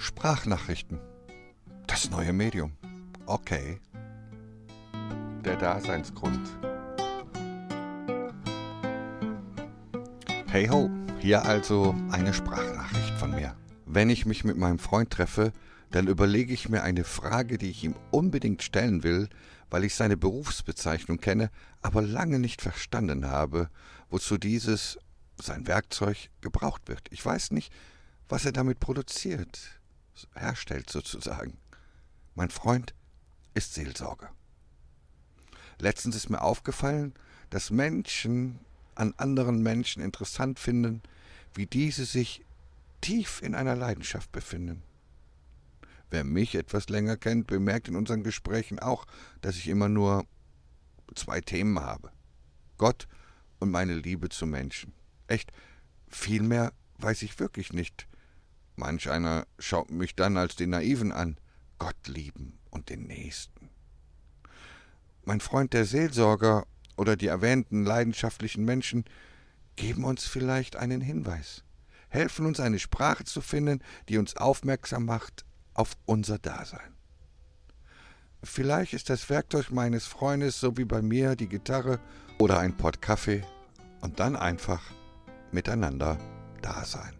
Sprachnachrichten. Das neue Medium. Okay. Der Daseinsgrund. Hey ho, hier also eine Sprachnachricht von mir. Wenn ich mich mit meinem Freund treffe, dann überlege ich mir eine Frage, die ich ihm unbedingt stellen will, weil ich seine Berufsbezeichnung kenne, aber lange nicht verstanden habe, wozu dieses, sein Werkzeug, gebraucht wird. Ich weiß nicht, was er damit produziert, herstellt sozusagen. Mein Freund ist Seelsorger. Letztens ist mir aufgefallen, dass Menschen an anderen Menschen interessant finden, wie diese sich tief in einer Leidenschaft befinden. Wer mich etwas länger kennt, bemerkt in unseren Gesprächen auch, dass ich immer nur zwei Themen habe. Gott und meine Liebe zu Menschen. Echt, viel mehr weiß ich wirklich nicht. Manch einer schaut mich dann als den Naiven an. Gott lieben und den Nächsten. Mein Freund der Seelsorger oder die erwähnten leidenschaftlichen Menschen geben uns vielleicht einen Hinweis, helfen uns eine Sprache zu finden, die uns aufmerksam macht auf unser Dasein. Vielleicht ist das Werkzeug meines Freundes so wie bei mir die Gitarre oder ein Pott Kaffee und dann einfach miteinander da sein.